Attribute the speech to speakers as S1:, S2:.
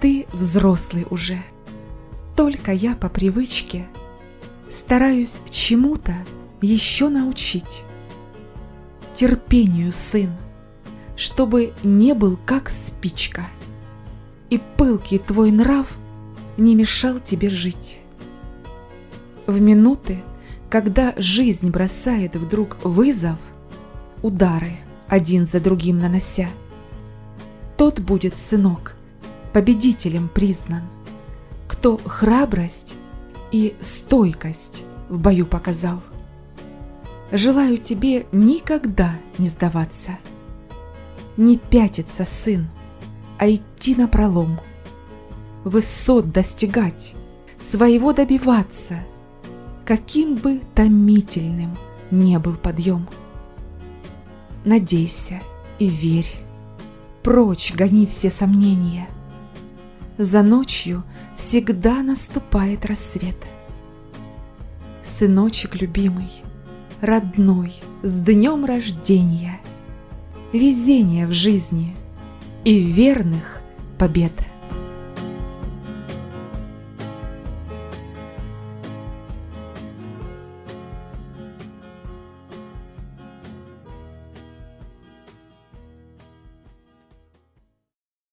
S1: ты взрослый уже. Только я по привычке стараюсь чему-то еще научить. Терпению, сын, чтобы не был как спичка, и пылкий твой нрав не мешал тебе жить. В минуты, когда жизнь бросает вдруг вызов, удары один за другим нанося, тот будет, сынок, победителем признан, кто храбрость и стойкость в бою показал. Желаю тебе никогда не сдаваться, не пятиться, сын, а идти на пролом, высот достигать, своего добиваться, каким бы томительным не был подъем. Надейся и верь, прочь гони все сомнения. За ночью всегда наступает рассвет. Сыночек любимый, родной, с днем рождения, Везения в жизни и верных побед.